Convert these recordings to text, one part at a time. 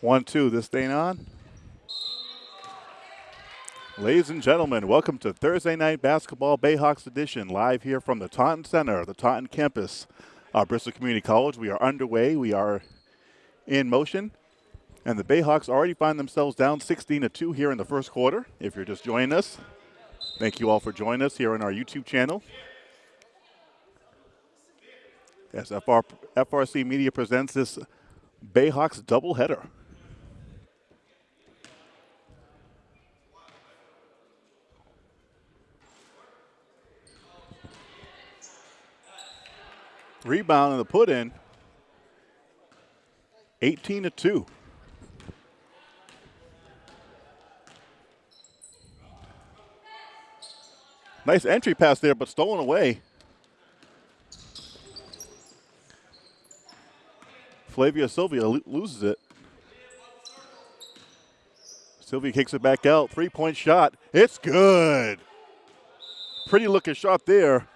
One, two, this thing on. Ladies and gentlemen, welcome to Thursday Night Basketball Bayhawks Edition, live here from the Taunton Center, the Taunton campus of Bristol Community College. We are underway. We are in motion. And the Bayhawks already find themselves down 16 to 2 here in the first quarter. If you're just joining us, thank you all for joining us here on our YouTube channel. As FR, FRC Media presents this Bayhawks doubleheader. Rebound and the put in. 18 to 2. Nice entry pass there, but stolen away. Flavia Sylvia lo loses it. Sylvia kicks it back out. Three point shot. It's good. Pretty looking shot there.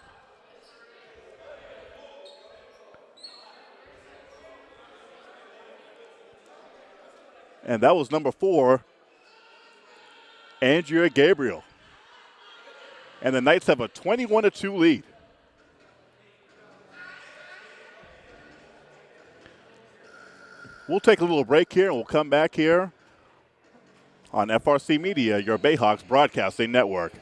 And that was number four, Andrea Gabriel. And the Knights have a 21 2 lead. We'll take a little break here and we'll come back here on FRC Media, your Bayhawks broadcasting network.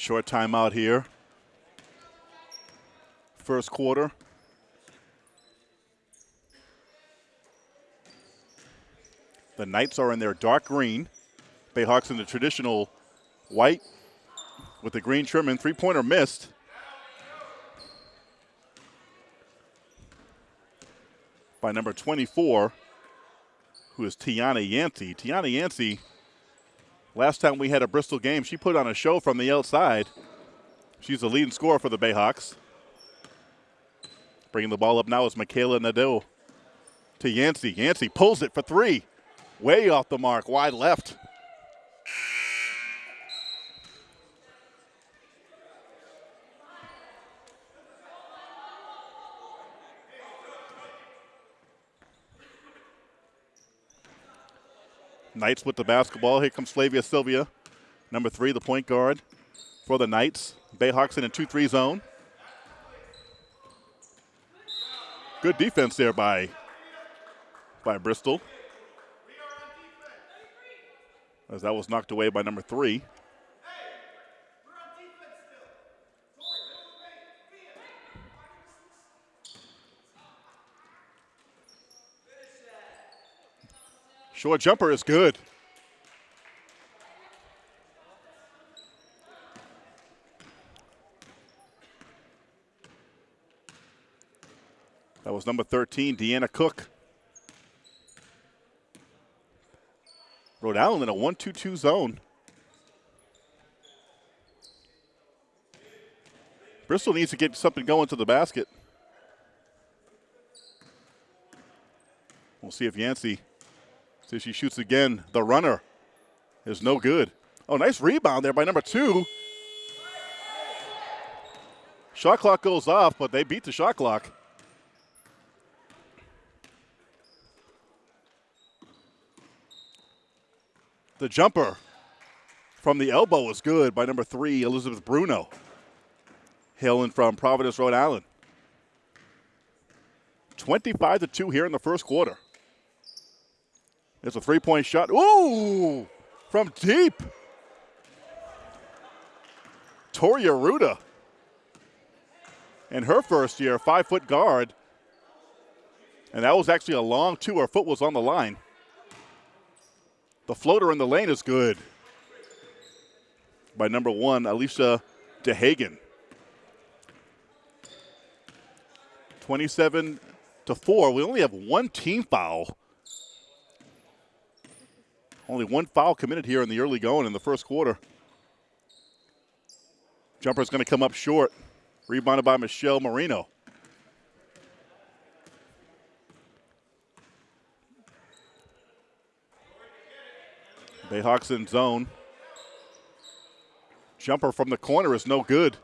Short timeout here. First quarter. The Knights are in their dark green. Bayhawks in the traditional white with the green trim and three-pointer missed. By number 24, who is Tiana Yancey. Tiana Yancey Last time we had a Bristol game, she put on a show from the outside. She's the leading scorer for the Bayhawks. Bringing the ball up now is Michaela Nadeau to Yancey. Yancey pulls it for three. Way off the mark, wide left. Knights with the basketball. Here comes Flavia Sylvia, number three, the point guard for the Knights. Bayhawks in a 2 3 zone. Good defense there by, by Bristol. As that was knocked away by number three. Short jumper is good. That was number 13, Deanna Cook. Rhode Island in a 1 2 2 zone. Bristol needs to get something going to the basket. We'll see if Yancey See she shoots again. The runner is no good. Oh, nice rebound there by number two. Shot clock goes off, but they beat the shot clock. The jumper from the elbow was good by number three, Elizabeth Bruno, hailing from Providence, Rhode Island. 25 to 2 here in the first quarter. It's a three point shot. Ooh, from deep. Toria Ruda. In her first year, five foot guard. And that was actually a long two. Her foot was on the line. The floater in the lane is good. by number one, Alicia DeHagen. 27 to 4. We only have one team foul. Only one foul committed here in the early going in the first quarter. Jumper's going to come up short. Rebounded by Michelle Marino. Bayhawks in zone. Jumper from the corner is no good.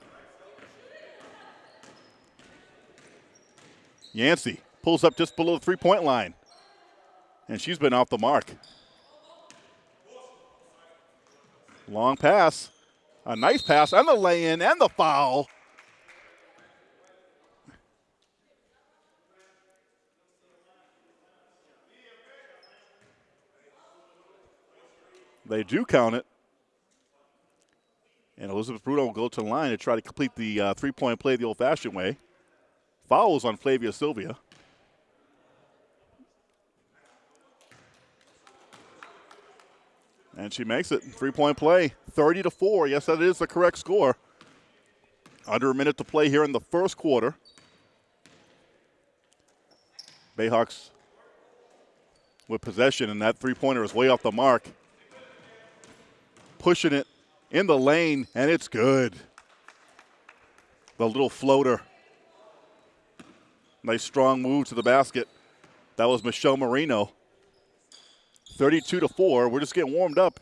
Yancey pulls up just below the three point line. And she's been off the mark. Long pass. A nice pass and the lay in and the foul. They do count it. And Elizabeth Bruno will go to the line to try to complete the uh, three point play the old fashioned way. Fouls on Flavia Sylvia. And she makes it. Three point play. 30 to 4. Yes, that is the correct score. Under a minute to play here in the first quarter. Bayhawks with possession, and that three pointer is way off the mark. Pushing it in the lane, and it's good. The little floater. Nice strong move to the basket. That was Michelle Marino. 32 to 4. We're just getting warmed up.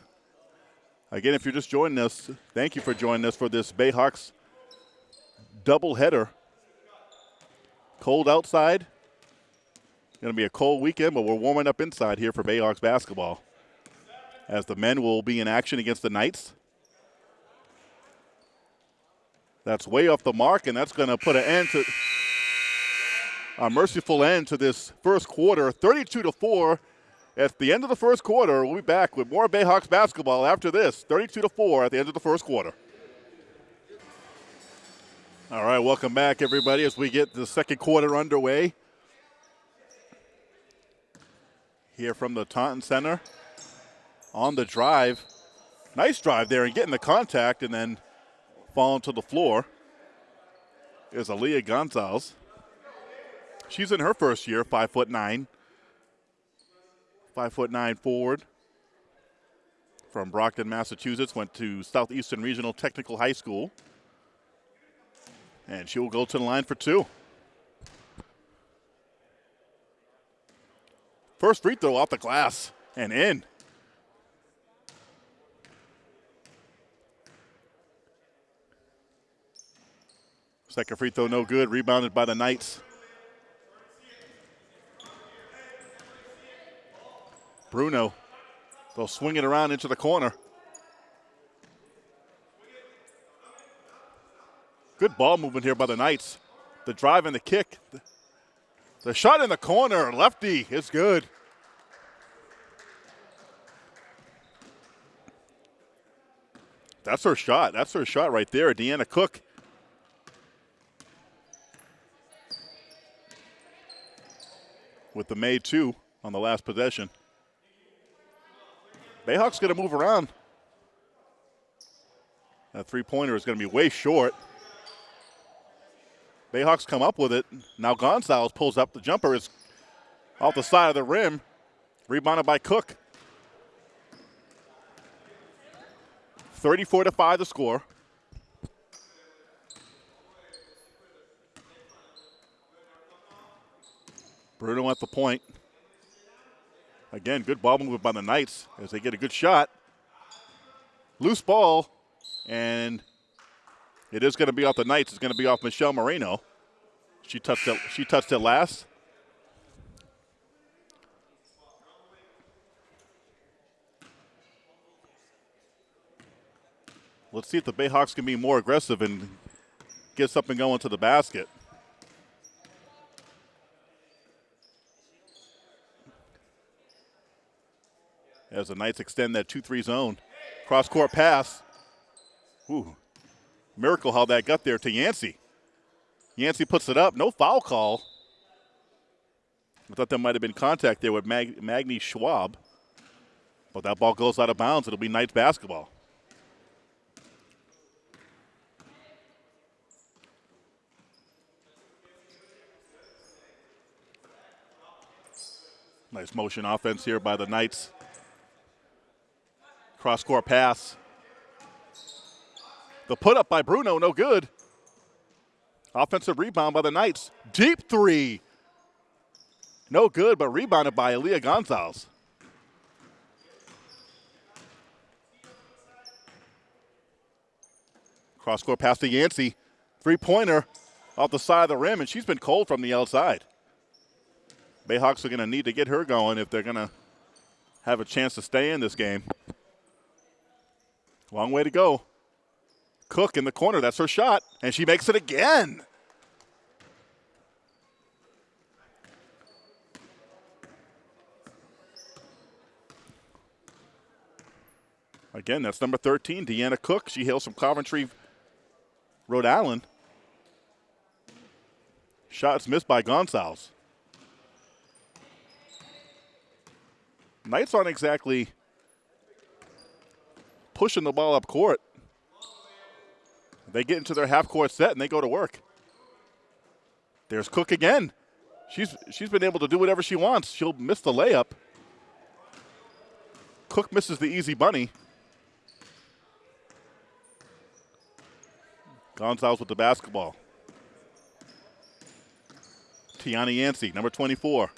Again, if you're just joining us, thank you for joining us for this Bayhawks doubleheader. Cold outside. Going to be a cold weekend, but we're warming up inside here for Bayhawks basketball. As the men will be in action against the Knights. That's way off the mark, and that's going to put an end to a merciful end to this first quarter. 32 to 4 at the end of the first quarter. We'll be back with more Bayhawks basketball after this. 32 to 4 at the end of the first quarter. All right, welcome back, everybody, as we get the second quarter underway. Here from the Taunton Center on the drive. Nice drive there and getting the contact and then falling to the floor is Aaliyah Gonzalez. She's in her first year, five foot nine. Five foot nine forward from Brockton, Massachusetts, went to Southeastern Regional Technical High School. And she will go to the line for two. First free throw off the glass and in. Second free throw, no good. Rebounded by the Knights. Bruno, they'll swing it around into the corner. Good ball movement here by the Knights. The drive and the kick. The shot in the corner, lefty, is good. That's her shot. That's her shot right there. Deanna Cook with the May 2 on the last possession. Bayhawks going to move around. That three pointer is going to be way short. Bayhawks come up with it. Now Gonzalez pulls up. The jumper is off the side of the rim. Rebounded by Cook. 34 to 5 the score. Bruno at the point. Again, good ball movement by the Knights as they get a good shot. Loose ball, and it is going to be off the Knights. It's going to be off Michelle Moreno. She touched it. She touched it last. Let's see if the Bayhawks can be more aggressive and get something going to the basket. as the Knights extend that 2-3 zone. Cross-court pass. Ooh, miracle how that got there to Yancey. Yancey puts it up. No foul call. I thought there might have been contact there with Mag- Maggie Schwab. But that ball goes out of bounds. It'll be Knights basketball. Nice motion offense here by the Knights. Cross court pass. The put up by Bruno, no good. Offensive rebound by the Knights. Deep three. No good, but rebounded by Aaliyah Gonzalez. Cross court pass to Yancey. Three pointer off the side of the rim, and she's been cold from the outside. Bayhawks are going to need to get her going if they're going to have a chance to stay in this game. Long way to go. Cook in the corner, that's her shot, and she makes it again. Again, that's number 13, Deanna Cook. She hails from Coventry, Rhode Island. Shots missed by Gonzalez. Knights aren't exactly pushing the ball up court. They get into their half court set and they go to work. There's Cook again. She's she's been able to do whatever she wants. She'll miss the layup. Cook misses the easy bunny. Gonzalez with the basketball. Tiana Yancey, number 24.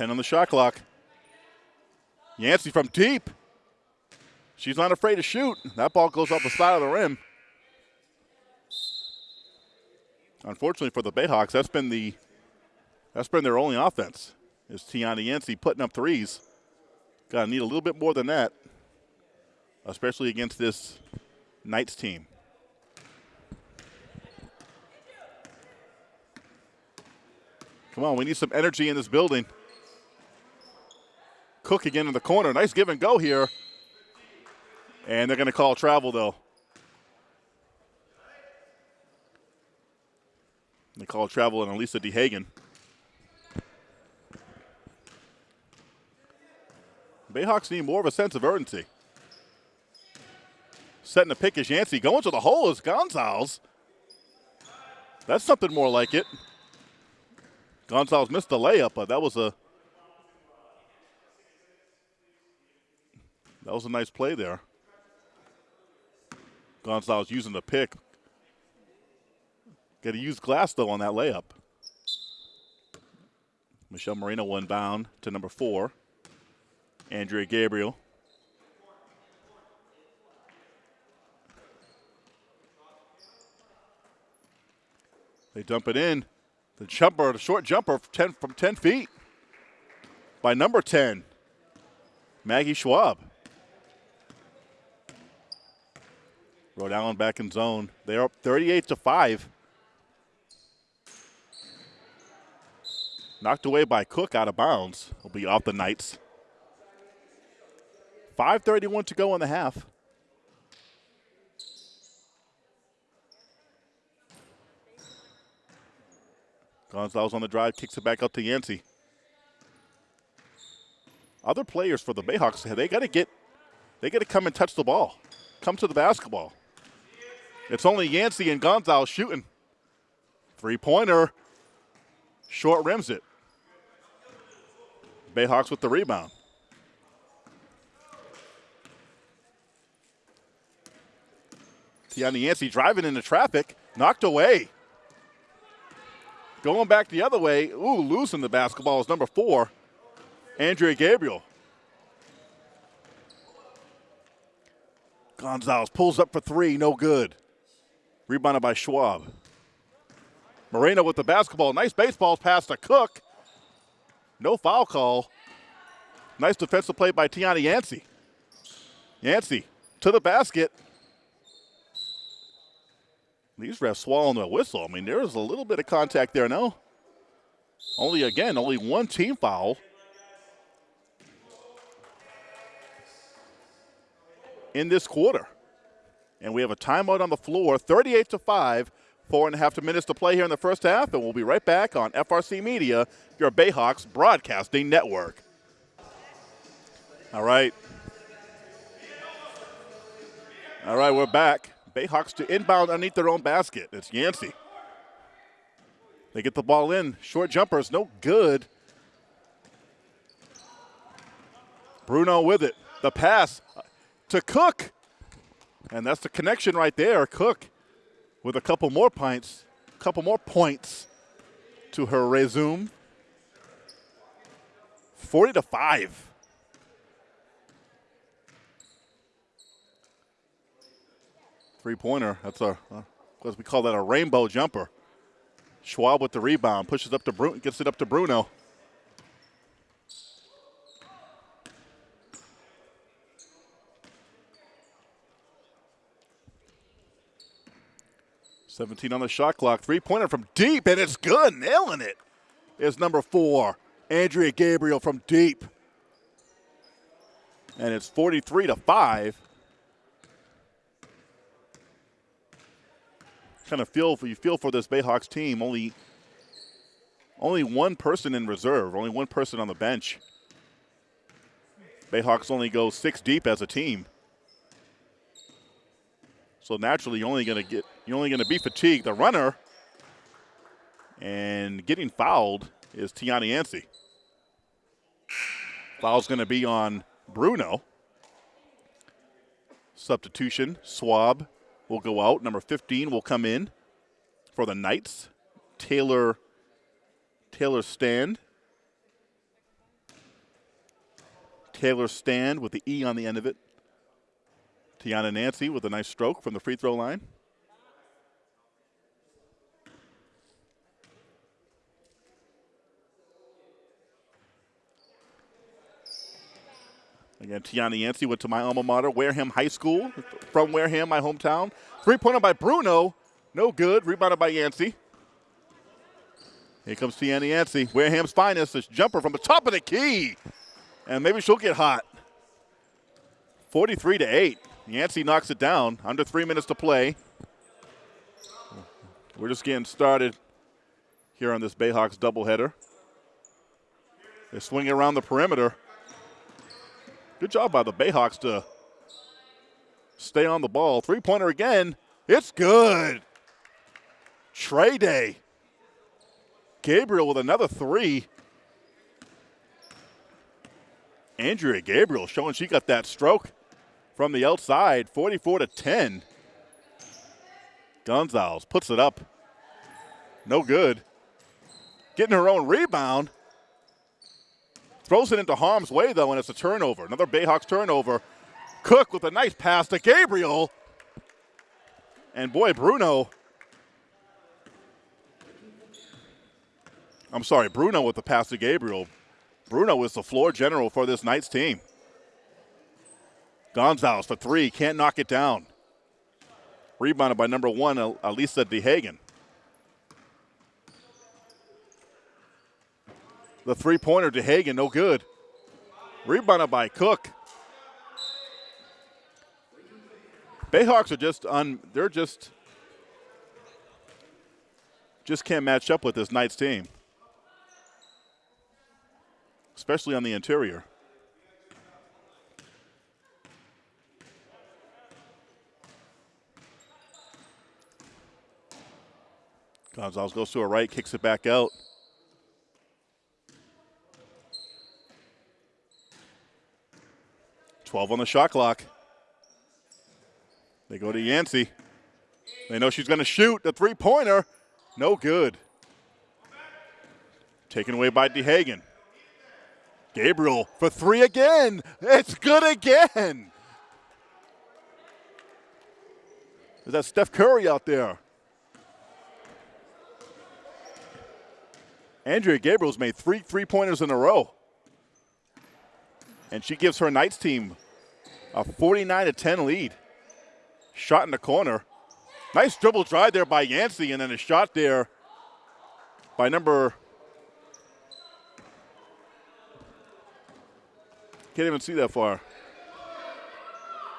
Ten on the shot clock. Yancey from deep. She's not afraid to shoot. That ball goes off the side of the rim. Unfortunately for the Bayhawks, that's been the that's been their only offense. Is Tiana Yancey putting up threes. Got to need a little bit more than that, especially against this Knights team. Come on, we need some energy in this building. Cook again in the corner. Nice give and go here. And they're going to call travel, though. They call travel on Elisa DeHagen. Bayhawks need more of a sense of urgency. Setting the pick is Yancey. Going to the hole is Gonzalez. That's something more like it. Gonzalez missed the layup, but that was a that was a nice play there. Gonzalez using the pick. Got to use glass though on that layup. Michelle Moreno one bound to number four. Andrea Gabriel. They dump it in. The jumper, the short jumper from 10, from 10 feet by number 10, Maggie Schwab. Rhode Island back in zone. They're up 38 to 5. Knocked away by Cook out of bounds. Will be off the Knights. 5.31 to go in the half. Gonzalez on the drive, kicks it back out to Yancey. Other players for the Bayhawks, they got to get, they got to come and touch the ball, come to the basketball. It's only Yancey and Gonzalez shooting. Three pointer, short rims it. Bayhawks with the rebound. Tiana Yancey driving into traffic, knocked away. Going back the other way, ooh, losing the basketball is number four, Andrea Gabriel. Gonzalez pulls up for three, no good. Rebounded by Schwab. Moreno with the basketball. Nice baseball pass to Cook. No foul call. Nice defensive play by Tiana Yancey. Yancey to the basket. These refs swallowing the whistle. I mean, there's a little bit of contact there, no? Only, again, only one team foul. In this quarter. And we have a timeout on the floor, 38 to 5. Four and a half minutes to play here in the first half, and we'll be right back on FRC Media, your Bayhawks broadcasting network. All right. All right, we're back. Bayhawks to inbound underneath their own basket. It's Yancey. They get the ball in. Short jumpers, no good. Bruno with it. The pass to Cook. And that's the connection right there. Cook with a couple more pints, a couple more points to her resume. 40 to 5. Three pointer. That's a, uh, as we call that, a rainbow jumper. Schwab with the rebound, pushes up to Bruno, gets it up to Bruno. Seventeen on the shot clock. Three pointer from deep, and it's good. Nailing it is number four, Andrea Gabriel from deep. And it's 43 to 5. kind of feel for you feel for this Bayhawks team. Only only one person in reserve, only one person on the bench. Bayhawks only go six deep as a team. So naturally, you're only going to get you're only going to be fatigued. The runner and getting fouled is Tiana Yancey. Foul's going to be on Bruno. Substitution, Schwab will go out. Number 15 will come in for the Knights. Taylor Taylor Stand. Taylor Stand with the E on the end of it. Tiana Yancey with a nice stroke from the free throw line. Again, Tiana Yancey went to my alma mater, Wareham High School, from Wareham, my hometown. Three-pointer by Bruno, no good. Rebounded by Yancey. Here comes Tiana Yancey, Wareham's finest. This jumper from the top of the key, and maybe she'll get hot. 43 to 8. Yancey knocks it down. Under three minutes to play. We're just getting started here on this Bayhawks doubleheader. They're swinging around the perimeter. Good job by the Bayhawks to stay on the ball. Three pointer again. It's good. Trey Day. Gabriel with another three. Andrea Gabriel showing she got that stroke from the outside, 44 to 10. Gonzalez puts it up. No good. Getting her own rebound. Throws it into harm's way, though, and it's a turnover. Another Bayhawks turnover. Cook with a nice pass to Gabriel. And boy, Bruno. I'm sorry, Bruno with the pass to Gabriel. Bruno is the floor general for this night's team. Gonzalez for three, can't knock it down. Rebounded by number one, Elisa DeHagen. The three pointer to Hagen, no good. Rebounded by Cook. Bayhawks are just on, they're just, just can't match up with this Knights team, especially on the interior. Gonzalez goes to a right, kicks it back out. 12 on the shot clock. They go to Yancey. They know she's going to shoot the three pointer. No good. Taken away by DeHagen. Gabriel for three again. It's good again. Is that Steph Curry out there? Andrea Gabriel's made three three pointers in a row and she gives her Knights team a 49 to 10 lead. Shot in the corner. Nice dribble drive there by Yancey, and then a shot there by number. Can't even see that far.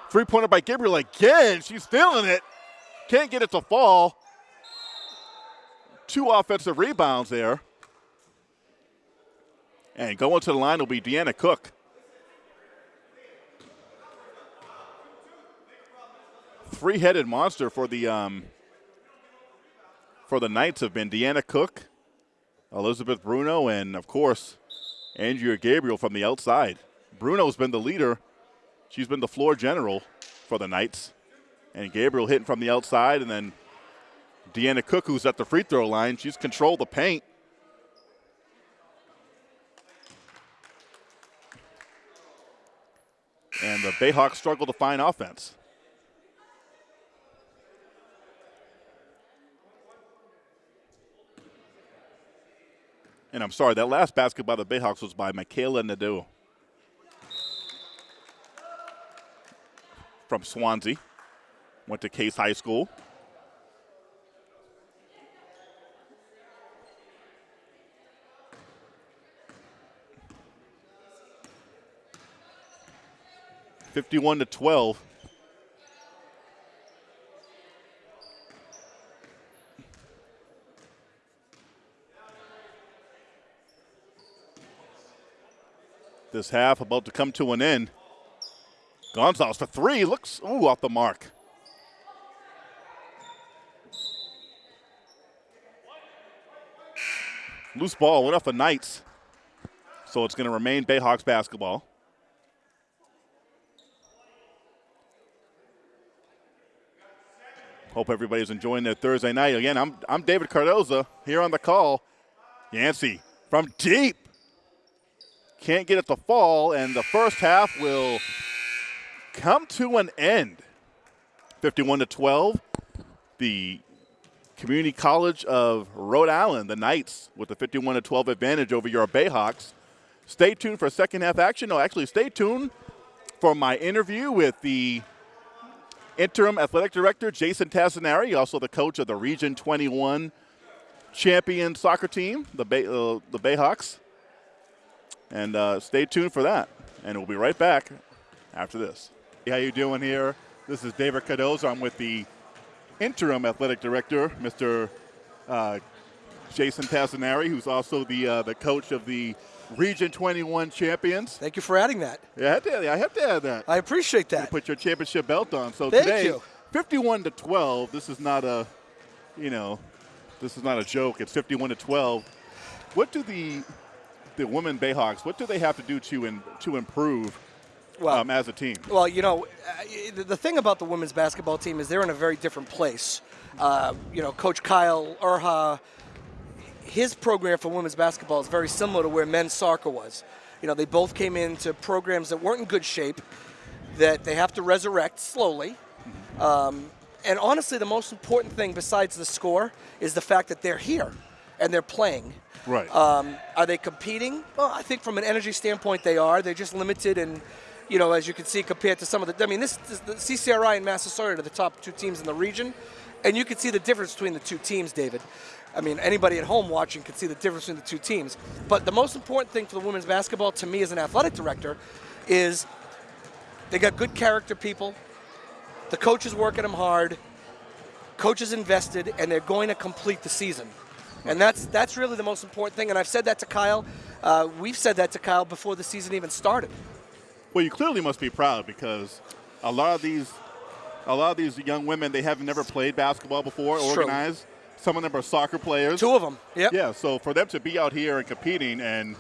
Three pointer by Gabriel again. She's feeling it. Can't get it to fall. Two offensive rebounds there. And going to the line will be Deanna Cook. three-headed monster for the um, for the Knights have been Deanna Cook, Elizabeth Bruno, and of course Andrea Gabriel from the outside. Bruno's been the leader. She's been the floor general for the Knights. And Gabriel hitting from the outside, and then Deanna Cook, who's at the free throw line, she's controlled the paint. And the Bayhawks struggle to find offense. And I'm sorry, that last basket by the Bayhawks was by Michaela Nadeau from Swansea. Went to Case High School. Fifty-one to twelve. this half about to come to an end. Gonzalez for three, looks, ooh, off the mark. Loose ball went off the Knights. So it's going to remain Bayhawks basketball. Hope everybody's enjoying their Thursday night. Again, I'm, I'm David Cardoza here on the call. Yancey from deep can't get it to fall, and the first half will come to an end. 51 to 12. The Community College of Rhode Island, the Knights, with a 51 to 12 advantage over your Bayhawks. Stay tuned for second half action. No, actually, stay tuned for my interview with the interim athletic director, Jason Tassinari, also the coach of the Region 21 champion soccer team, the, Bay, uh, the Bayhawks. And uh, stay tuned for that. And we'll be right back after this. How you doing here? This is David Cardozo. I'm with the interim athletic director, Mr. Uh, Jason Tassinari, who's also the uh, the coach of the Region 21 champions. Thank you for adding that. Yeah, I have to, I have to add that. I appreciate that. You put your championship belt on. So Thank today, you. 51 to 12. This is not a, you know, this is not a joke. It's 51 to 12. What do the the women Bayhawks, what do they have to do to in, to improve well, um, as a team? Well, you know, uh, the thing about the women's basketball team is they're in a very different place. Uh, you know, Coach Kyle Urha, his program for women's basketball is very similar to where men's soccer was. You know, they both came into programs that weren't in good shape, that they have to resurrect slowly. Um, and honestly, the most important thing besides the score is the fact that they're here and they're playing. Right. Um, are they competing? Well, I think from an energy standpoint, they are. They're just limited and you know, as you can see, compared to some of the, I mean, this, this the CCRI and Massasoit are the top two teams in the region, and you can see the difference between the two teams, David. I mean, anybody at home watching can see the difference between the two teams. But the most important thing for the women's basketball, to me as an athletic director, is they got good character people. The coaches working them hard. Coaches invested, and they're going to complete the season. And that's that's really the most important thing. And I've said that to Kyle. Uh, we've said that to Kyle before the season even started. Well, you clearly must be proud because a lot of these, a lot of these young women they have never played basketball before, it's organized. True. Some of them are soccer players. Two of them. Yeah. Yeah. So for them to be out here and competing and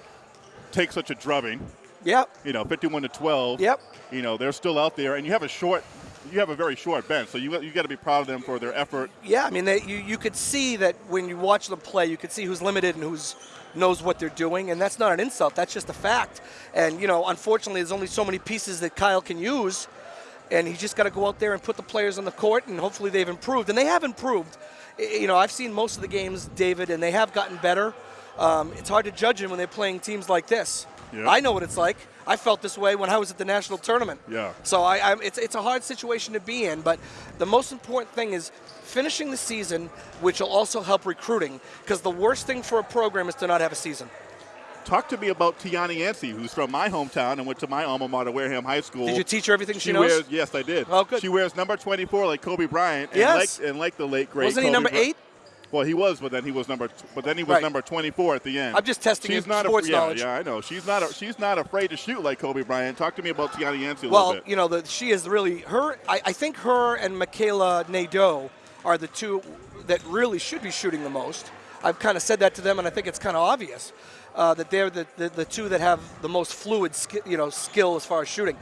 take such a drubbing. Yep. You know, 51 to 12. Yep. You know, they're still out there, and you have a short you have a very short bench, so you you got to be proud of them for their effort. Yeah, I mean, they, you you could see that when you watch them play, you could see who's limited and who's knows what they're doing, and that's not an insult. That's just a fact. And you know, unfortunately, there's only so many pieces that Kyle can use, and he's just got to go out there and put the players on the court, and hopefully they've improved, and they have improved. You know, I've seen most of the games, David, and they have gotten better. Um, it's hard to judge them when they're playing teams like this. Yep. I know what it's like. I felt this way when I was at the national tournament. Yeah. So I, I, it's, it's a hard situation to be in, but the most important thing is finishing the season, which will also help recruiting, because the worst thing for a program is to not have a season. Talk to me about Tiana Yancey, who's from my hometown and went to my alma mater, Wareham High School. Did you teach her everything she, she knows? Wears, yes, I did. Oh, good. She wears number 24 like Kobe Bryant. And yes. Like, and like the late, great Wasn't Kobe he number eight? Well, he was, but then he was number. But then he was Right. number 24 at the end. I'm just testing She's your not sports a, yeah, knowledge. Yeah, I know. She's not. A, she's not afraid to shoot like Kobe Bryant. Talk to me about Tiana Yancey a Well, little bit. you know, the, she is really her. I, I think her and Michaela Nadeau are the two that really should be shooting the most. I've kind of said that to them, and I think it's kind of obvious uh, that they're the, the, the two that have the most fluid, you know, skill as far as shooting.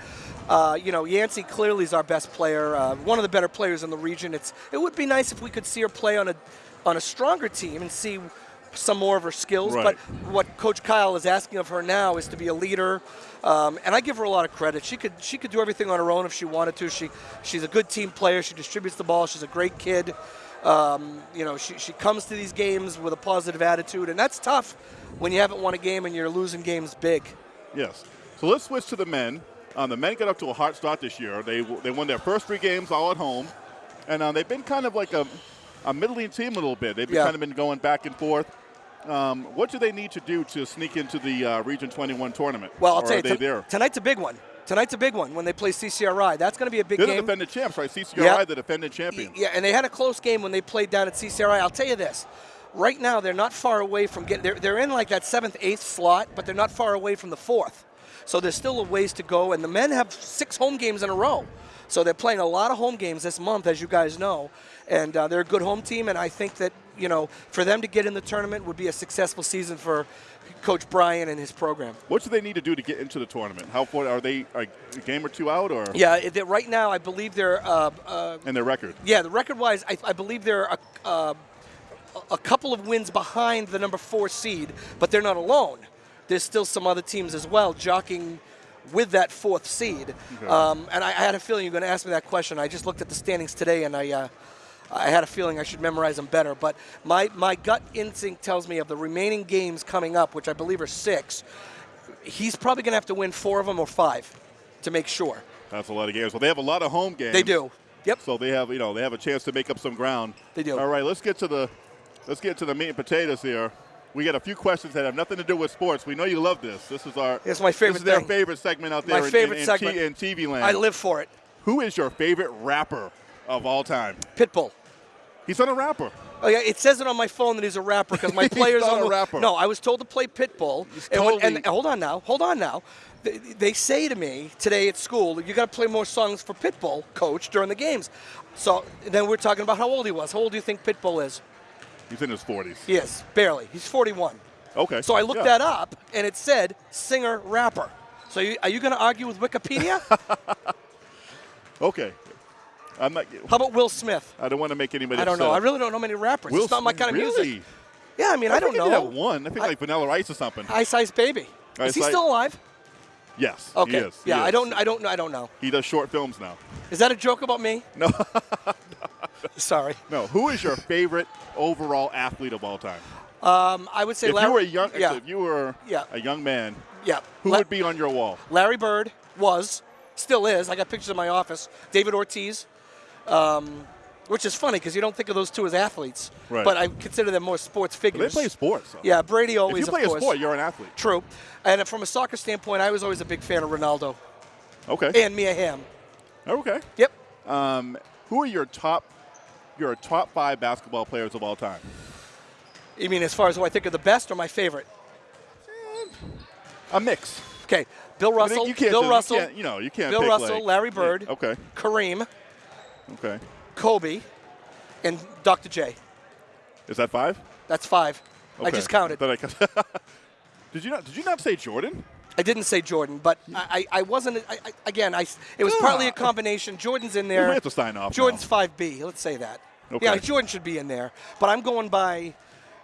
Uh, you know, Yancey clearly is our best player, uh, one of the better players in the region. It's it would be nice if we could see her play on a on a stronger team and see some more of her skills. Right. But what Coach Kyle is asking of her now is to be a leader, um, and I give her a lot of credit. She could she could do everything on her own if she wanted to. She she's a good team player. She distributes the ball. She's a great kid. Um, you know, she, she comes to these games with a positive attitude, and that's tough when you haven't won a game and you're losing games big. Yes. So let's switch to the men. Um, the men got up to a hot start this year. They they won their first three games all at home, and uh, they've been kind of like a, a middling team a little bit. They've Yeah. kind of been going back and forth. Um, what do they need to do to sneak into the uh, Region 21 tournament? Well, I'll tell you, there? tonight's a big one. Tonight's a big one when they play CCRI. That's going to be a big game. They're the defending champs, right? CCRI, Yeah. the defending champion. Yeah, and they had a close game when they played down at CCRI. I'll tell you this. Right now, they're not far away from getting. They're, they're in like that seventh, eighth slot, but they're not far away from the fourth. So there's still a ways to go. And the men have six home games in a row. So they're playing a lot of home games this month, as you guys know. And uh, they're a good home team. And I think that, you know, for them to get in the tournament would be a successful season for Coach Bryan and his program. What do they need to do to get into the tournament? How far are they? A game or two out, or Yeah, right now, I believe they're. Uh, uh, and their record? Yeah, the record-wise, I, I believe they're a, uh, a couple of wins behind the number four seed, but they're not alone. There's still some other teams as well jockeying with that fourth seed. Um, and I, I had a feeling you were going to ask me that question. I just looked at the standings today, and I. Uh, I had a feeling I should memorize them better, but my, my gut instinct tells me of the remaining games coming up, which I believe are six, he's probably going to have to win four of them or five to make sure. That's a lot of games. Well, they have a lot of home games. They do. Yep. So they have, you know, they have a chance to make up some ground. They do. All right, let's get to the, let's get to the meat and potatoes here. We got a few questions that have nothing to do with sports. We know you love this. This is our. It's my favorite This is their thing. favorite segment out My there in, favorite in, in, segment. T, in TV land. I live for it. Who is your favorite rapper of all time? Pitbull. He's not a rapper. Oh yeah, it says it on my phone that he's a rapper because my He's players not on a the rapper. No, I was told to play Pitbull. And, when- totally- and hold on now, hold on now. They, they say to me today at school, you got to play more songs for Pitbull, coach, during the games. So then we're talking about how old he was. How old do you think Pitbull is? He's in his 40s. He is barely. He's 41. Okay. So I looked Yeah. that up, and it said singer rapper. So you, are you going to argue with Wikipedia? Okay. I'm not. how about Will Smith? I don't want to make anybody. I don't know. I really don't know many rappers. Will it's not my kind of really? music. Yeah, I mean, I, don't think know. He had one. I think I- like Vanilla Ice or something. Ice Ice Baby. Ice is he Ice- still alive? yes. Okay. He is. He yeah, I don't. I don't. Know, I don't know. He does short films now. Is that a joke about me? No. Sorry. No. Who is your favorite overall athlete of all time? Um, I would say if Larry. you were a young, Yeah. if you were Yeah. a young man, yeah. who La- would be on your wall? Larry Bird was, still is. I got pictures in my office. David Ortiz, um, which is funny because you don't think of those two as athletes, Right. but I consider them more sports figures. They play sports. though. Yeah, Brady If always. you play a sport, you're an athlete. True. And from a soccer standpoint, I was always a big fan of Ronaldo Okay. and Mia Hamm. okay. Yep. Um, who are your top, your top five basketball players of all time? You mean as far as who I think are the best or my favorite? A mix. Okay, Bill Russell. you can't Bill do- Russell. You, can't, you know, you can't. Bill Russell, like- Larry Bird. Yeah, Okay. Kareem, Okay. Kobe, and Dr. J. Is that five? That's five. I just counted. I did you not? Did you not say Jordan? I didn't say Jordan, but I, I, I wasn't. I, I, again, I, it was partly a ah. combination. Jordan's in there. We have to sign off. Jordan's now. 5B. Let's say that. Okay. Yeah, Jordan should be in there. But I'm going by,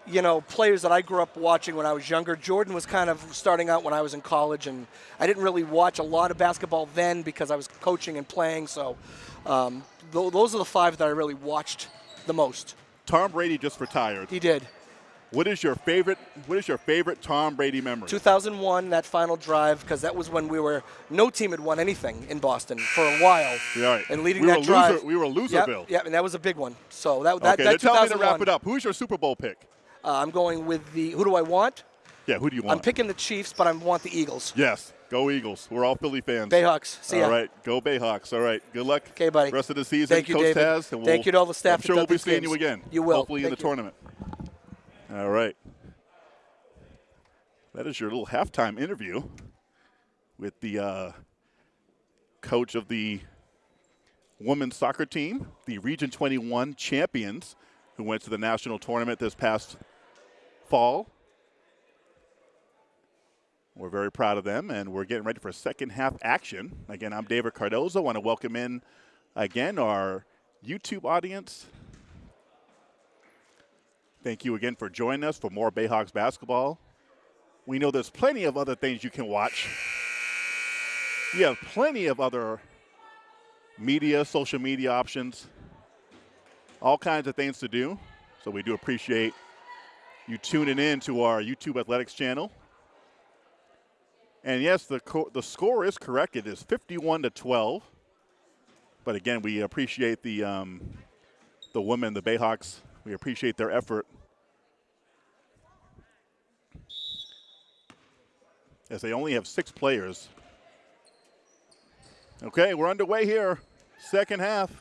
you know, players that I grew up watching when I was younger. Jordan was kind of starting out when I was in college, and I didn't really watch a lot of basketball then because I was coaching and playing. So um, th- those are the five that I really watched the most. Tom Brady just retired. He did. What is your favorite? What is your favorite Tom Brady memory? 2001, that final drive, because that was when we were no team had won anything in Boston for a while. Right. And leading We that drive, loser- we were Yep, Loserville. Yep, and that was a big one. So that that, okay, that then tell me to wrap it up. Who's your Super Bowl pick? Uh, I'm going with the. Who do I want? Yeah, who do you want? I'm picking the Chiefs, but I want the Eagles. Yes, go Eagles. We're all Philly fans. Bayhawks. See ya. All right, go Bayhawks. All right, good luck. Okay, buddy. Rest of the season, Thank you, Coach David. Taz. And Thank we'll- you to all the staff I'm sure we'll be seeing games. you again. You will. Hopefully in the you. tournament. All right. That is your little halftime interview with the uh, coach of the women's soccer team, the Region 21 champions, who went to the national tournament this past fall. We're very proud of them, and we're getting ready for second half action. Again, I'm David Cardozo. I want to welcome in again our YouTube audience. Thank you again for joining us for more Bayhawks basketball. We know there's plenty of other things you can watch. You have plenty of other media, social media options, all kinds of things to do. So we do appreciate you tuning in to our YouTube Athletics channel. And yes, the the score is correct. It is 51 to 12. But again, we appreciate the um, the women, the Bayhawks. We appreciate their effort as they only have six players. Okay, we're underway here. Second half.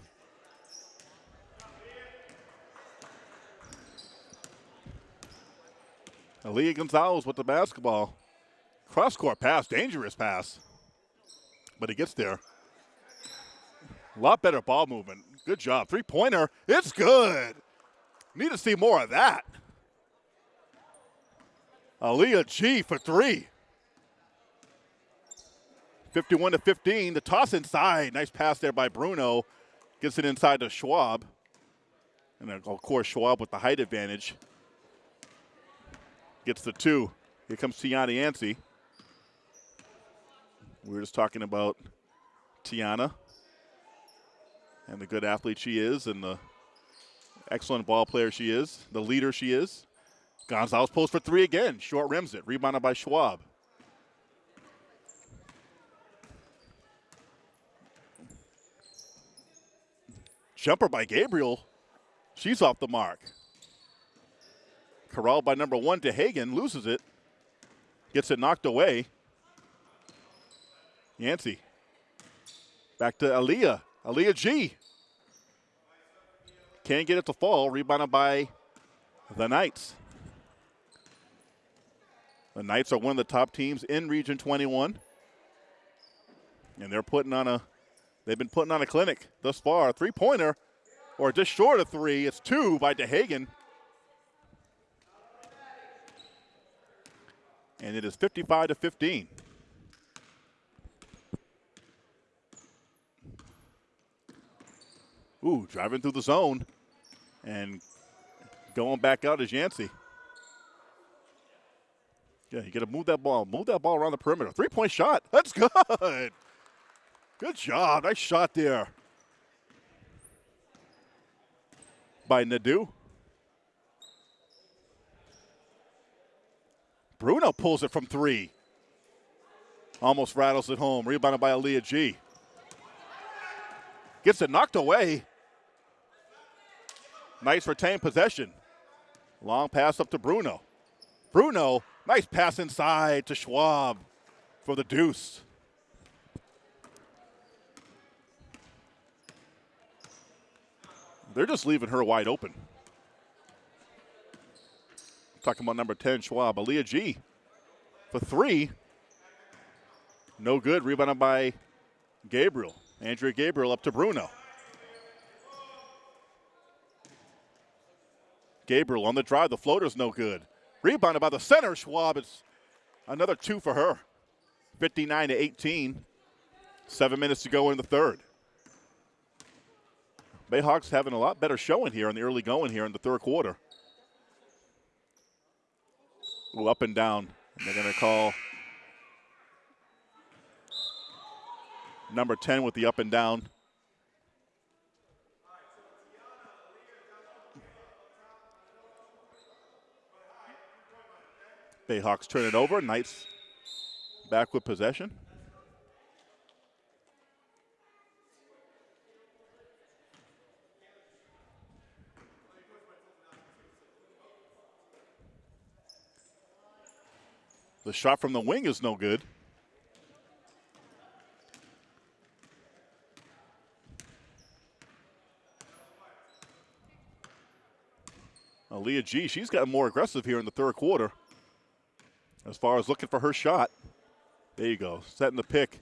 Aaliyah Gonzalez with the basketball. Cross court pass, dangerous pass. But he gets there. A lot better ball movement. Good job. Three pointer. It's good. Need to see more of that. Aaliyah G for three. 51 to 15. The toss inside. Nice pass there by Bruno. Gets it inside to Schwab. And of course, Schwab with the height advantage. Gets the two. Here comes Tiana Yancey. We were just talking about Tiana and the good athlete she is and the excellent ball player she is, the leader she is. Gonzalez post for three again. Short rims it. Rebounded by Schwab. Jumper by Gabriel. She's off the mark. Corralled by number one to Hagen. Loses it. Gets it knocked away. Yancey. Back to Aaliyah. Aaliyah G. Can't get it to fall. Rebounded by the Knights. The Knights are one of the top teams in Region 21. And they're putting on a They've been putting on a clinic thus far. Three pointer, or just short of three. It's two by DeHagen. And it is 55 to 15. Ooh, driving through the zone and going back out is Yancey. Yeah, you got to move that ball. Move that ball around the perimeter. Three point shot. That's good. Good job. Nice shot there by Nadeau. Bruno pulls it from three. Almost rattles it home. Rebounded by Aaliyah G. Gets it knocked away. Nice retained possession. Long pass up to Bruno. Bruno, nice pass inside to Schwab for the deuce. They're just leaving her wide open. Talking about number 10, Schwab. Aaliyah G for three. No good. Rebounded by Gabriel. Andrea Gabriel up to Bruno. Gabriel on the drive. The floater's no good. Rebounded by the center. Schwab. It's another two for her. 59 to 18. Seven minutes to go in the third. Bayhawks having a lot better showing here in the early going here in the third quarter. Ooh, up and down. And they're going to call number 10 with the up and down. Bayhawks turn it over. Knights back with possession. The shot from the wing is no good. Aaliyah G, she's gotten more aggressive here in the third quarter as far as looking for her shot. There you go, setting the pick.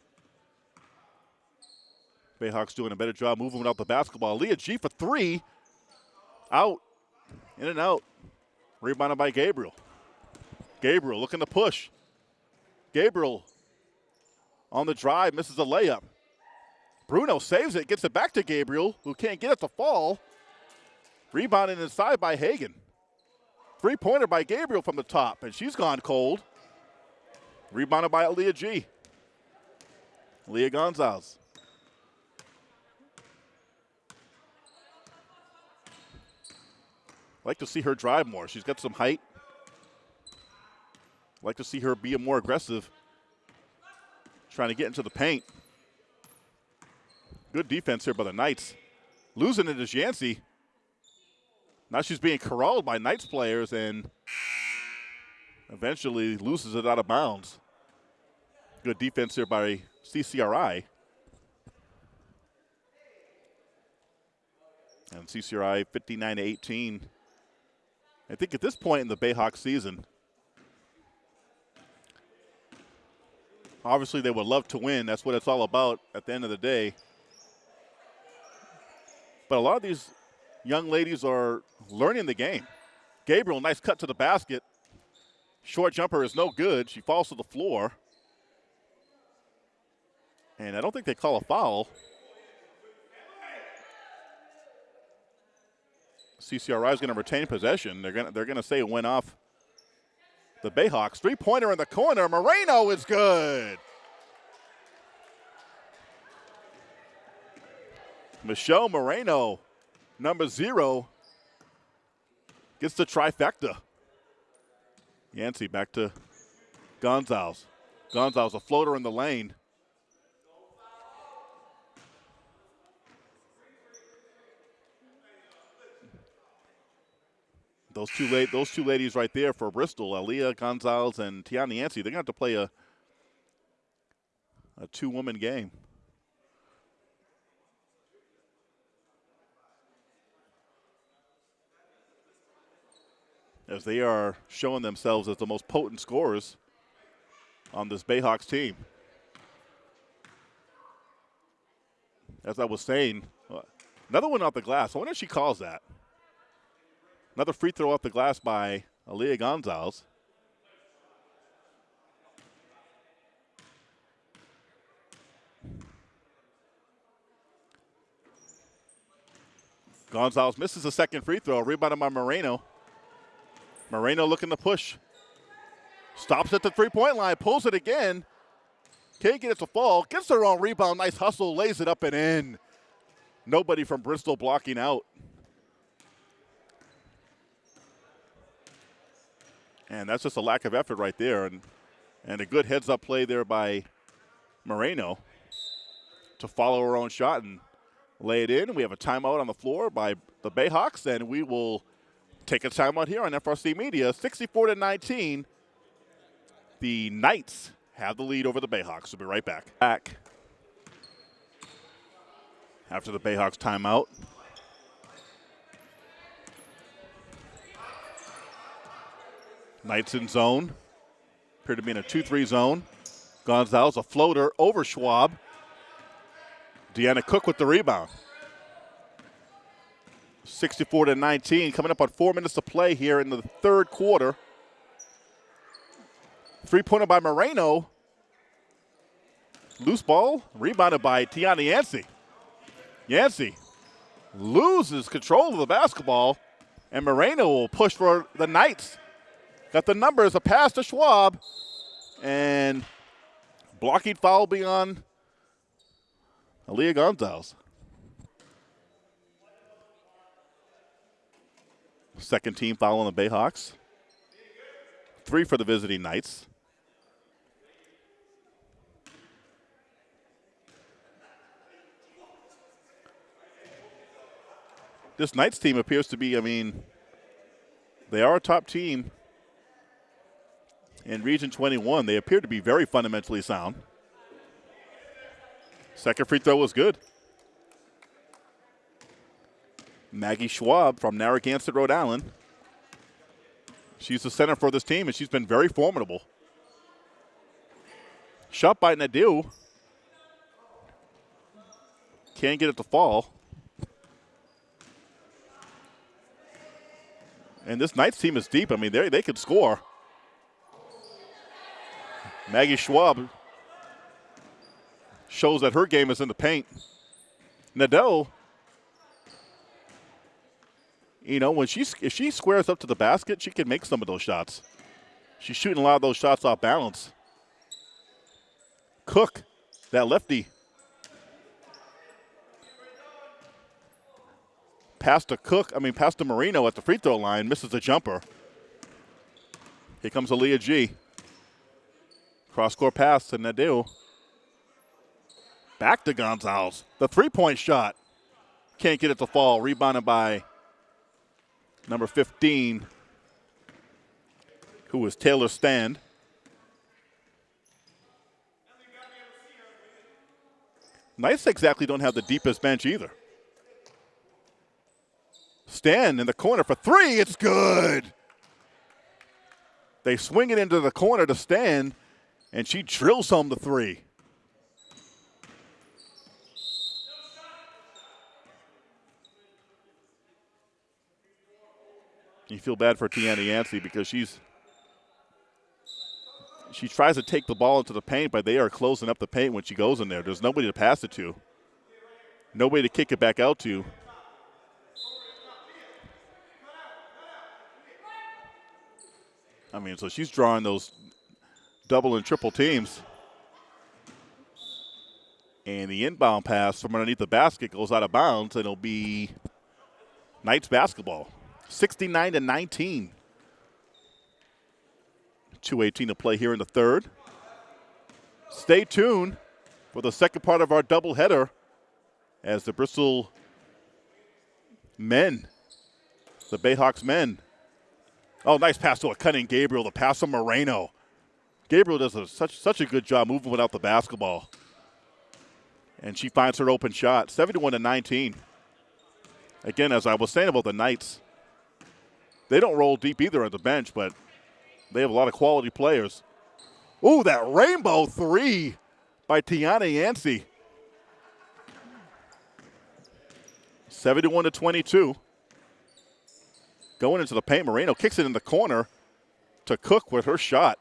Bayhawks doing a better job moving without the basketball. Leah G for three. Out. In and out. Rebounded by Gabriel. Gabriel looking to push. Gabriel on the drive, misses a layup. Bruno saves it, gets it back to Gabriel, who can't get it to fall. Rebounded inside by Hagan. Three pointer by Gabriel from the top, and she's gone cold. Rebounded by Leah G. Leah Gonzalez. like to see her drive more. She's got some height. like to see her be more aggressive, trying to get into the paint. Good defense here by the Knights. Losing it is Yancey. Now she's being corralled by Knights players and eventually loses it out of bounds. Good defense here by CCRI. And CCRI 59 to 18. I think at this point in the Bayhawk season, obviously they would love to win. That's what it's all about at the end of the day. But a lot of these young ladies are learning the game. Gabriel, nice cut to the basket. Short jumper is no good. She falls to the floor. And I don't think they call a foul. CCRI is going to retain possession. They're going to, they're going to say it went off the Bayhawks. Three pointer in the corner. Moreno is good. Michelle Moreno, number zero, gets the trifecta. Yancey back to Gonzalez. Gonzalez, a floater in the lane. Those two la- those two ladies right there for Bristol, Aaliyah Gonzalez and Tiana Yancey, they're going to have to play a a two woman game. As they are showing themselves as the most potent scorers on this Bayhawks team. As I was saying, uh, another one off the glass. I wonder if she calls that. Another free throw off the glass by Aaliyah Gonzalez. Gonzalez misses a second free throw. Rebounded by Moreno. Moreno looking to push. Stops at the three point line, pulls it again. Can't get it to fall. Gets the wrong rebound. Nice hustle. Lays it up and in. Nobody from Bristol blocking out. And that's just a lack of effort right there. And, and a good heads up play there by Moreno to follow her own shot and lay it in. We have a timeout on the floor by the Bayhawks, and we will take a timeout here on FRC Media. 64 to 19. The Knights have the lead over the Bayhawks. We'll be right back. Back after the Bayhawks timeout. Knights in zone. Appear to be in a 2 3 zone. Gonzalez, a floater over Schwab. Deanna Cook with the rebound. 64 to 19, coming up on four minutes to play here in the third quarter. Three pointer by Moreno. Loose ball, rebounded by Tiana Yancey. Yancey loses control of the basketball, and Moreno will push for the Knights. Got the numbers, a pass to Schwab, and blocking foul beyond Aaliyah Gonzalez. Second team foul on the Bayhawks. Three for the visiting Knights. This Knights team appears to be, I mean, they are a top team in Region 21. They appear to be very fundamentally sound. Second free throw was good. Maggie Schwab from Narragansett, Rhode Island. She's the center for this team, and she's been very formidable. Shot by Nadeau. Can't get it to fall. And this Knights team is deep. I mean, they they could score. Maggie Schwab shows that her game is in the paint. Nadeau, you know, when she's if she squares up to the basket, she can make some of those shots. She's shooting a lot of those shots off balance. Cook, that lefty. Pass to Cook, I mean, pass to Moreno at the free throw line, misses the jumper. Here comes Aaliyah G. Cross court pass to Nadeau. Back to Gonzalez. The three point shot. Can't get it to fall. Rebounded by number 15, who was Taylor Stand. Knights exactly don't have the deepest bench either. Stand in the corner for three. It's good. They swing it into the corner to Stand, and she drills home the three. You feel bad for Tiana Yancey because she's she tries to take the ball into the paint, but they are closing up the paint when she goes in there. There's nobody to pass it to. Nobody to kick it back out to. I mean, so she's drawing those double and triple teams. And the inbound pass from underneath the basket goes out of bounds, and it'll be Knights basketball. 69 to 19. 218 to play here in the third. Stay tuned for the second part of our doubleheader as the Bristol men, the Bayhawks men. Oh, nice pass to a cutting Gabriel. The pass to Moreno. Gabriel does a, such such a good job moving without the basketball. And she finds her open shot. 71 to 19. Again, as I was saying about the Knights, they don't roll deep either at the bench, but they have a lot of quality players. Ooh, that rainbow three by Tiana Yancey. 71 to 22. Going into the paint, Moreno kicks it in the corner to Cook with her shot.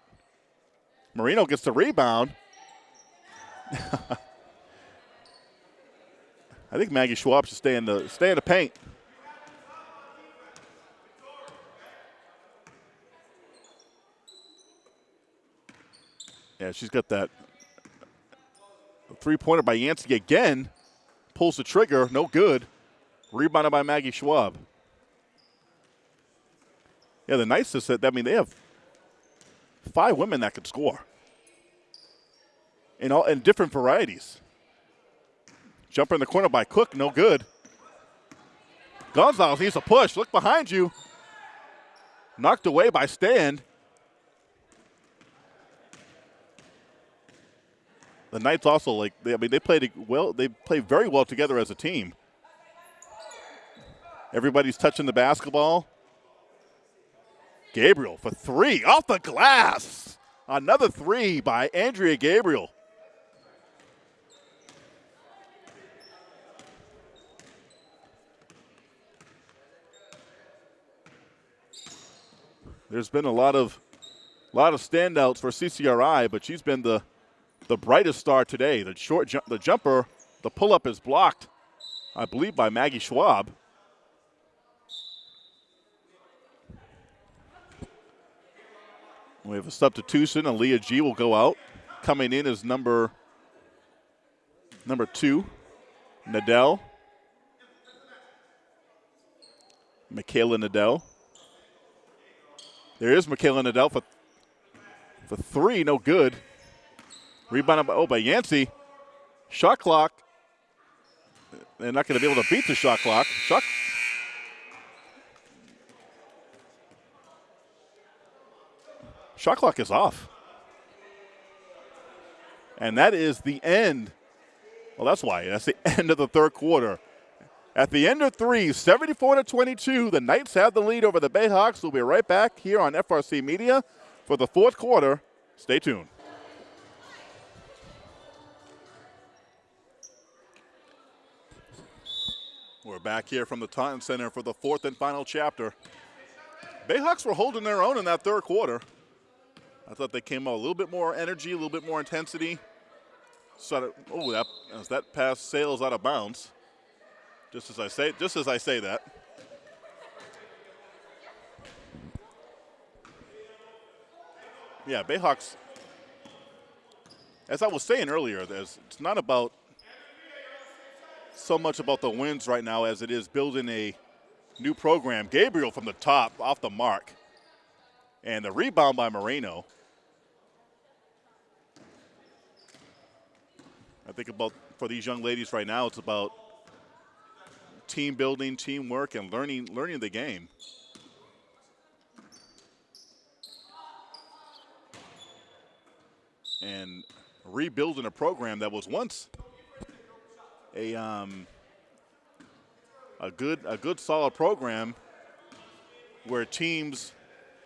Moreno gets the rebound. I think Maggie Schwab should stay in the stay in the paint. Yeah, she's got that three pointer by Yancey again. Pulls the trigger, no good. Rebounded by Maggie Schwab. Yeah, the nicest that I mean they have five women that can score. In all in different varieties. Jumper in the corner by Cook, no good. Gonzalez needs a push. Look behind you. Knocked away by Stand. the Knights also like they, I mean they played well. They play very well together as a team. Everybody's touching the basketball. Gabriel for three off the glass. Another three by Andrea Gabriel. There's been a lot of lot of standouts for CCRI, but she's been the the brightest star today. The short ju- the jumper, the pull up is blocked, I believe, by Maggie Schwab. We have a substitution. Aaliyah G will go out. Coming in is number number two, Nadell. Michaela Nadell. There is Michaela Nadell for, for three, no good. Rebounded by, oh, by Yancey. Shot clock. They're not going to be able to beat the shot clock. Shot. Shot clock is off. And that is the end. Well, that's why. That's the end of the third quarter. At the end of three, 74 to 22, the Knights have the lead over the Bayhawks. We'll be right back here on FRC Media for the fourth quarter. Stay tuned. We're back here from the Taunton Center for the fourth and final chapter. Bayhawks were holding their own in that third quarter. I thought they came out a little bit more energy, a little bit more intensity. So, oh, that, as that pass sails out of bounds. Just as I say, just as I say that. Yeah, Bayhawks. As I was saying earlier, there's it's not about so much about the wins right now as it is building a new program. Gabriel from the top, off the mark. And the rebound by Moreno. I think about for these young ladies right now, it's about team building, teamwork, and learning learning the game. And rebuilding a program that was once a um, a good a good solid program where teams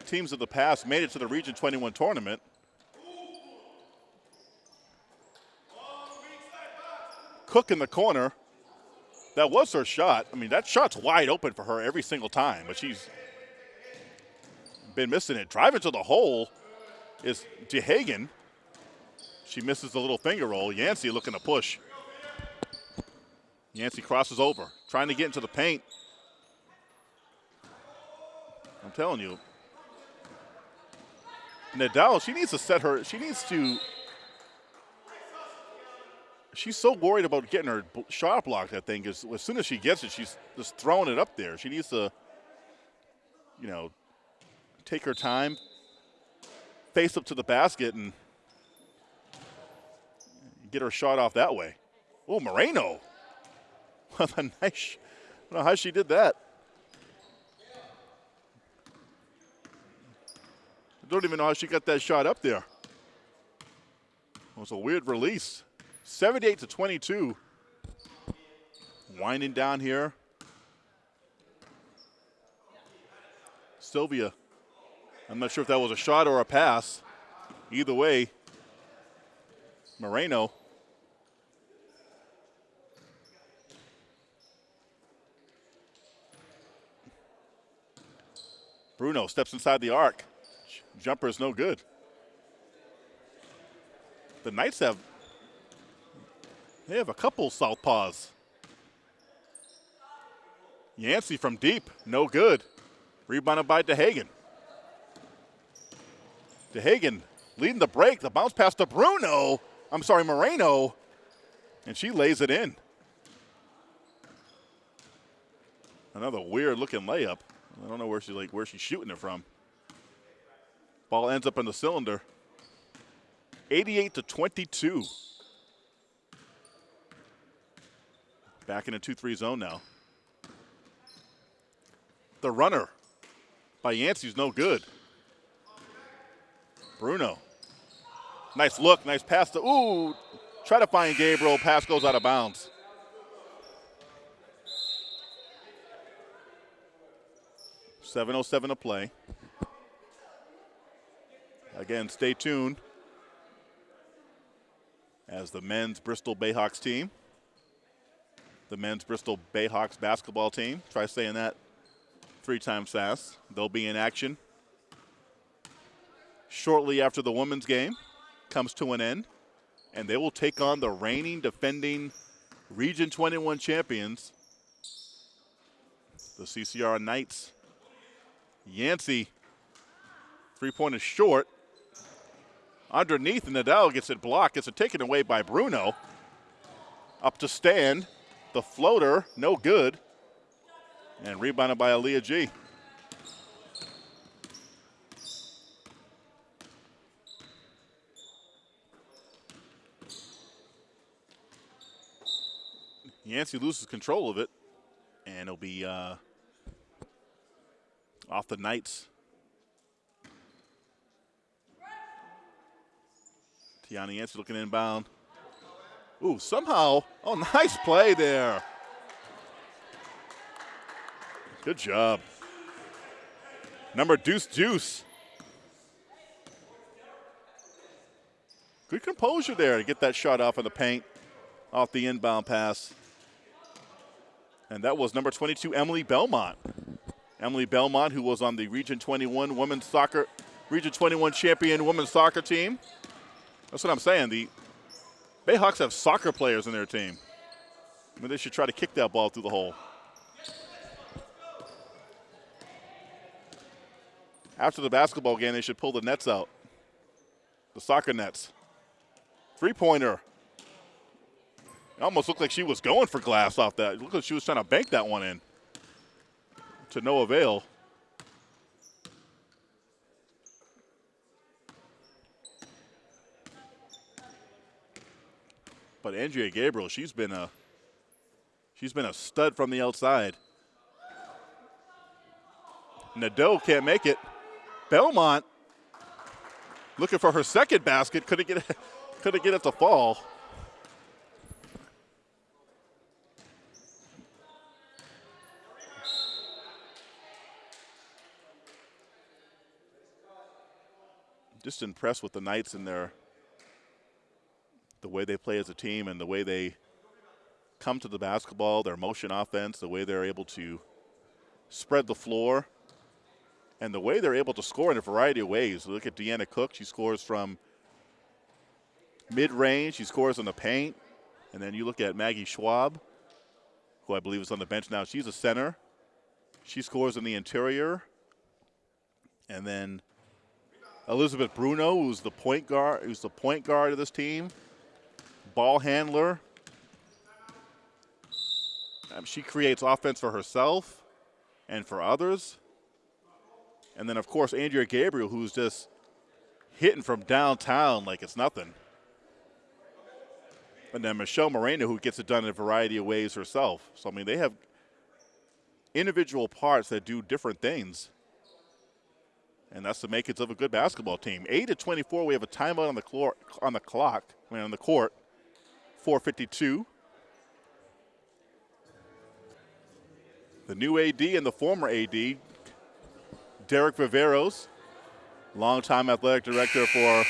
teams of the past made it to the Region 21 tournament. Cook in the corner that was her shot. I mean, that shot's wide open for her every single time, but she's been missing it. Driving to the hole is DeHagen. She misses the little finger roll. Yancey looking to push. Yancey crosses over, trying to get into the paint. I'm telling you, Nadal, she needs to set her, she needs to she's so worried about getting her shot blocked. I think is as soon as she gets it, she's just throwing it up there. She needs to, you know, take her time, face up to the basket, and get her shot off that way. Oh, Moreno. What a nice. I don't know how she did that. I don't even know how she got that shot up there. It was a weird release. 78 to 22. Winding down here. Sylvia. I'm not sure if that was a shot or a pass. Either way, Moreno. Bruno steps inside the arc. Jumper is no good. The Knights have they have a couple southpaws. Yancey from deep, no good. Rebounded by DeHagen. DeHagen leading the break. The bounce pass to Bruno. I'm sorry, Moreno. And she lays it in. Another weird looking layup. I don't know where she's like where she's shooting it from. Ball ends up in the cylinder. 88 to 22. Back in a 2-3 zone now. The runner by Yancey's no good. Bruno. Nice look, nice pass to, ooh, try to find Gabriel, pass goes out of bounds. Seven oh seven to play. Again, stay tuned as the men's Bristol Bayhawks team the men's Bristol Bayhawks basketball team. Try saying that three times fast. They'll be in action shortly after the women's game comes to an end, and they will take on the reigning defending Region 21 champions, the CCR Knights. Yancey, three point is short. Underneath, Nadal gets it blocked. Gets it taken away by Bruno. Up to stand. The floater, no good. And rebounded by Aaliyah G. Yancey loses control of it, and it'll be uh, off the Knights. Tiana Yancey looking inbound. Ooh, somehow, oh, nice play there. Good job. Number Deuce Deuce. Good composure there to get that shot off in the paint, off the inbound pass. And that was number 22, Emily Belmont. Emily Belmont, who was on the Region 21 women's soccer, Region 21 champion women's soccer team. That's what I'm saying. The Bayhawks have soccer players in their team. I mean, they should try to kick that ball through the hole. After the basketball game, they should pull the nets out, the soccer nets. Three pointer. It almost looked like she was going for glass off that. It looked like she was trying to bank that one in to no avail. But Andrea Gabriel, she's been a she's been a stud from the outside. Nadeau can't make it. Belmont looking for her second basket. Couldn't get it, couldn't get it to fall. Just impressed with the Knights and their the way they play as a team and the way they come to the basketball, their motion offense, the way they're able to spread the floor and the way they're able to score in a variety of ways. Look at Deanna Cook. She scores from mid range, she scores in the paint. And then you look at Maggie Schwab, who I believe is on the bench now. She's a center. She scores in the interior. And then Elizabeth Bruno, who's the point guard, who's the point guard of this team, ball handler. Um, she creates offense for herself and for others. And then, of course, Andrea Gabriel, who's just hitting from downtown like it's nothing. And then Michelle Moreno, who gets it done in a variety of ways herself. So, I mean, they have individual parts that do different things. And that's the makings of a good basketball team. 8 to 24, we have a timeout on the, clock, on the clock, I mean, on the court. 452. The new AD and the former AD Derek Viveros, longtime athletic director for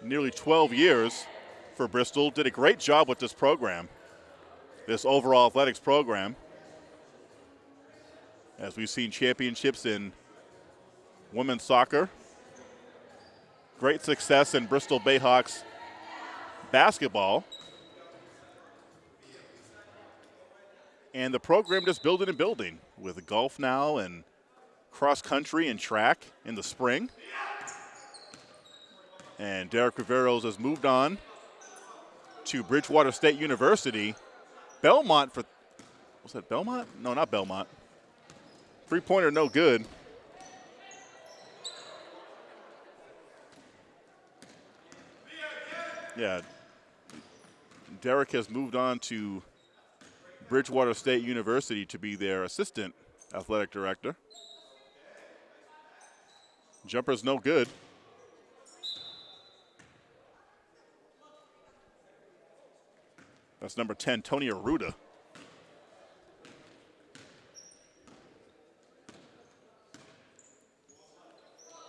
nearly 12 years for Bristol, did a great job with this program, this overall athletics program. As we've seen championships in women's soccer, great success in Bristol Bayhawks basketball. And the program just building and building with golf now and cross country and track in the spring. And Derek Riveros has moved on to Bridgewater State University. Belmont for, was that Belmont? No, not Belmont. Three pointer, no good. Yeah. Derek has moved on to Bridgewater State University to be their assistant athletic director. Jumper's no good. That's number 10, Tony Aruda.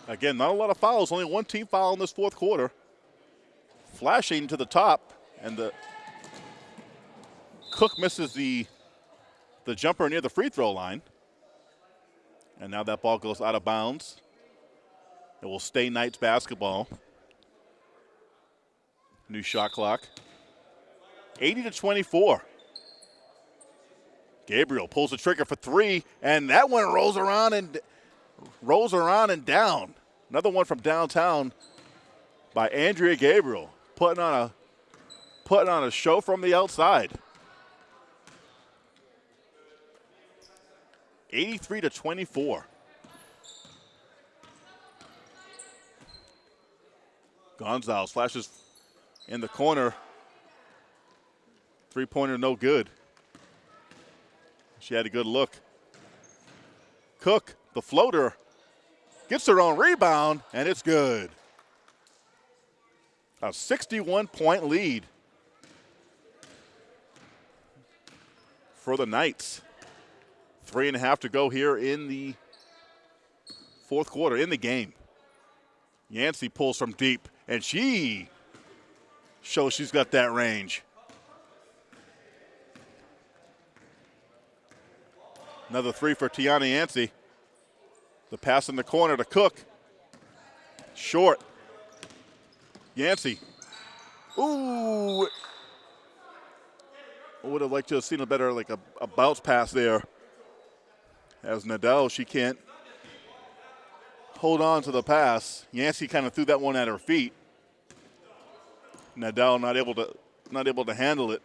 Again, not a lot of fouls, only one team foul in this fourth quarter. Flashing to the top, and the Cook misses the, the jumper near the free throw line. And now that ball goes out of bounds. It will stay Knights basketball. New shot clock. 80 to 24. Gabriel pulls the trigger for three, and that one rolls around and rolls around and down. Another one from downtown by Andrea Gabriel, putting on a putting on a show from the outside. 83 to 24. Gonzalez flashes in the corner. Three pointer, no good. She had a good look. Cook, the floater, gets her own rebound, and it's good. A 61 point lead for the Knights. Three and a half to go here in the fourth quarter, in the game. Yancey pulls from deep, and she shows she's got that range. Another three for Tiana Yancey. The pass in the corner to Cook. Short. Yancey. Ooh. I would have liked to have seen a better, like a, a bounce pass there. As Nadeau, she can't hold on to the pass. Yancey kind of threw that one at her feet. Nadeau not able to not able to handle it.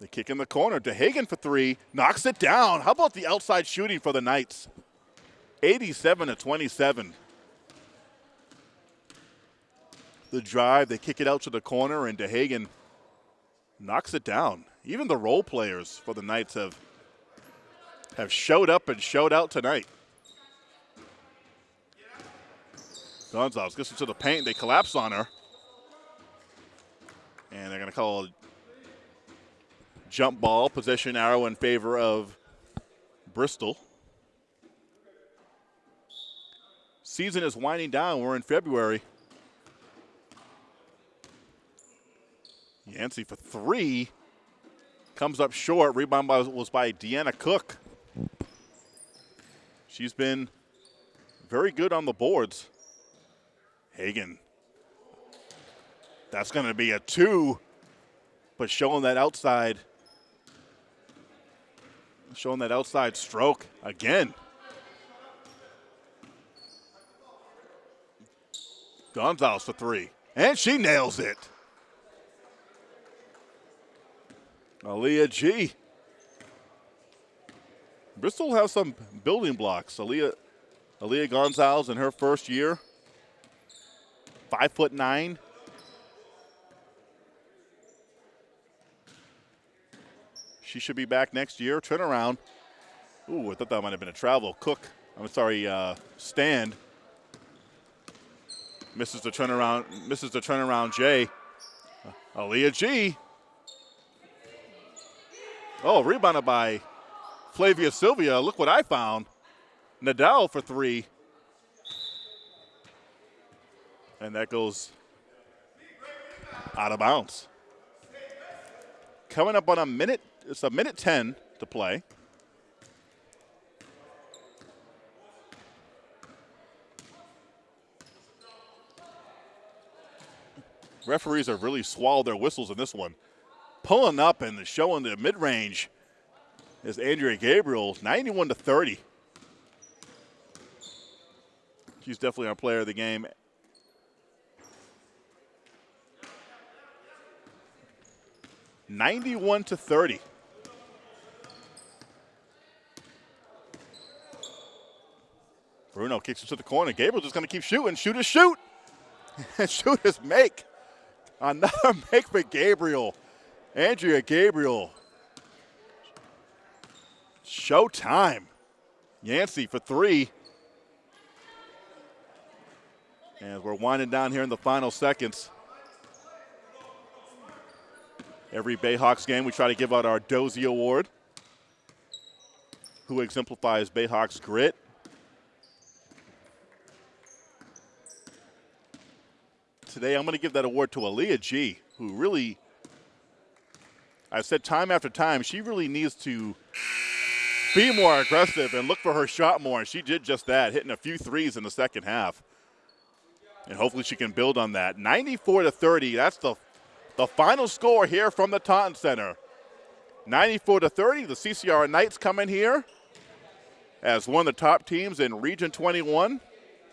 The kick in the corner. DeHagen for three. Knocks it down. How about the outside shooting for the Knights? 87 to 27. The drive, they kick it out to the corner, and DeHagen knocks it down. Even the role players for the Knights have have showed up and showed out tonight. Gonzalez gets into the paint. They collapse on her. And they're going to call a jump ball, possession arrow in favor of Bristol. Season is winding down. We're in February. Yancey for three. Comes up short. Rebound was by Deanna Cook. She's been very good on the boards. Hagen. That's going to be a two, but showing that outside, showing that outside stroke again. Gonzalez for three, and she nails it. Aaliyah G. Bristol has some building blocks. Aaliyah, Aaliyah Gonzalez in her first year, five foot nine. She should be back next year. Turnaround. Ooh, I thought that might have been a travel. Cook, I'm sorry, uh, stand. Misses the turnaround, misses the turnaround J. Aaliyah G. Oh, rebounded by Flavia Sylvia. Look what I found. Nadeau for three. And that goes out of bounds. Coming up on a minute, it's a minute 10 to play. Referees have really swallowed their whistles in this one pulling up and showing the mid range is Andrea Gabriel, 91 to 30. She's definitely our player of the game. Ninety-one to thirty. Bruno kicks it to the corner. Gabriel just going to keep shooting. Shoot is shoot. and shoot is make. Another make for Gabriel. Andrea Gabriel. Showtime. Yancey for three. And we're winding down here in the final seconds. Every Bayhawks game, we try to give out our Dozy Award, who exemplifies Bayhawks grit. Today, I'm going to give that award to Aaliyah G, who really I've said time after time, she really needs to be more aggressive and look for her shot more. And she did just that, hitting a few threes in the second half. And hopefully she can build on that. 94 to 30. That's the, the final score here from the Taunton Center. 94 to 30. The CCR Knights come in here as one of the top teams in Region 21,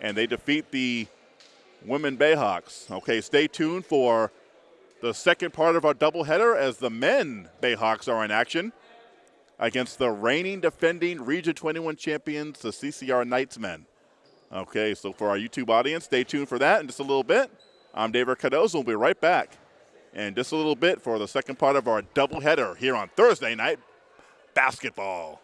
and they defeat the Women Bayhawks. Okay, stay tuned for the second part of our doubleheader as the men Bayhawks are in action against the reigning defending Region 21 champions, the CCR Knights men. Okay, so for our YouTube audience, stay tuned for that in just a little bit. I'm David Cardozo. We'll be right back in just a little bit for the second part of our doubleheader here on Thursday night basketball.